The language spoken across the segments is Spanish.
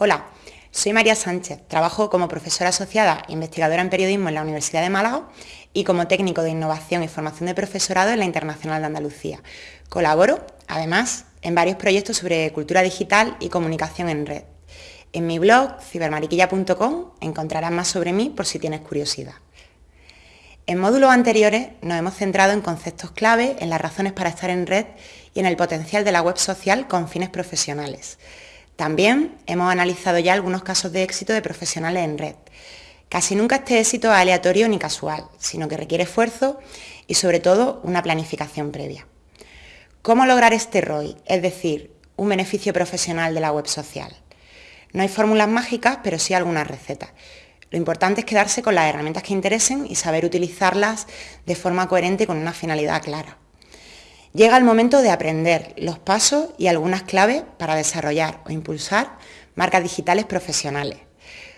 Hola, soy María Sánchez, trabajo como profesora asociada e investigadora en periodismo en la Universidad de Málaga y como técnico de innovación y formación de profesorado en la Internacional de Andalucía. Colaboro, además, en varios proyectos sobre cultura digital y comunicación en red. En mi blog, cibermariquilla.com, encontrarás más sobre mí por si tienes curiosidad. En módulos anteriores nos hemos centrado en conceptos clave, en las razones para estar en red y en el potencial de la web social con fines profesionales. También hemos analizado ya algunos casos de éxito de profesionales en red. Casi nunca este éxito es aleatorio ni casual, sino que requiere esfuerzo y sobre todo una planificación previa. ¿Cómo lograr este ROI? Es decir, un beneficio profesional de la web social. No hay fórmulas mágicas, pero sí algunas recetas. Lo importante es quedarse con las herramientas que interesen y saber utilizarlas de forma coherente con una finalidad clara. Llega el momento de aprender los pasos y algunas claves para desarrollar o impulsar marcas digitales profesionales.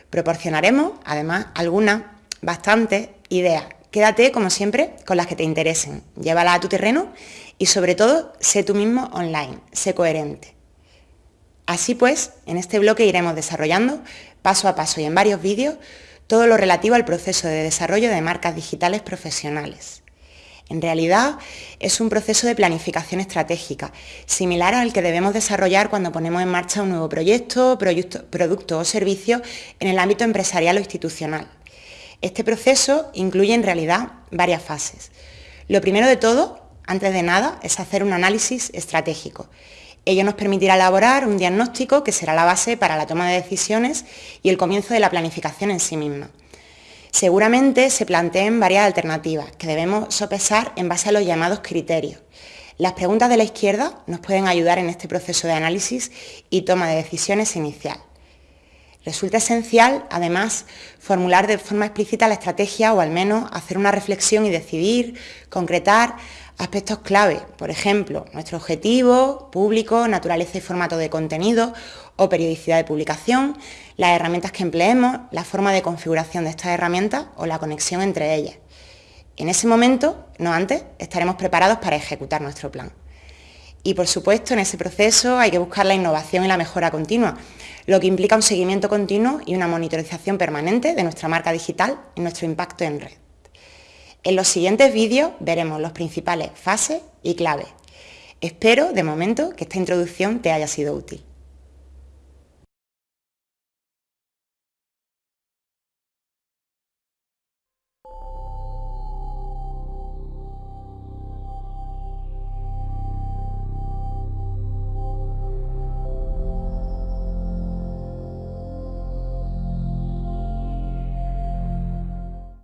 Proporcionaremos, además, algunas, bastantes ideas. Quédate, como siempre, con las que te interesen. Llévalas a tu terreno y, sobre todo, sé tú mismo online, sé coherente. Así pues, en este bloque iremos desarrollando, paso a paso y en varios vídeos, todo lo relativo al proceso de desarrollo de marcas digitales profesionales. En realidad es un proceso de planificación estratégica, similar al que debemos desarrollar cuando ponemos en marcha un nuevo proyecto, producto o servicio en el ámbito empresarial o institucional. Este proceso incluye en realidad varias fases. Lo primero de todo, antes de nada, es hacer un análisis estratégico. Ello nos permitirá elaborar un diagnóstico que será la base para la toma de decisiones y el comienzo de la planificación en sí misma. Seguramente se planteen varias alternativas que debemos sopesar en base a los llamados criterios. Las preguntas de la izquierda nos pueden ayudar en este proceso de análisis y toma de decisiones inicial. Resulta esencial, además, formular de forma explícita la estrategia o al menos hacer una reflexión y decidir, concretar aspectos clave, por ejemplo, nuestro objetivo, público, naturaleza y formato de contenido o periodicidad de publicación, las herramientas que empleemos, la forma de configuración de estas herramientas o la conexión entre ellas. En ese momento, no antes, estaremos preparados para ejecutar nuestro plan. Y por supuesto, en ese proceso hay que buscar la innovación y la mejora continua, lo que implica un seguimiento continuo y una monitorización permanente de nuestra marca digital y nuestro impacto en red. En los siguientes vídeos veremos los principales fases y claves. Espero, de momento, que esta introducción te haya sido útil.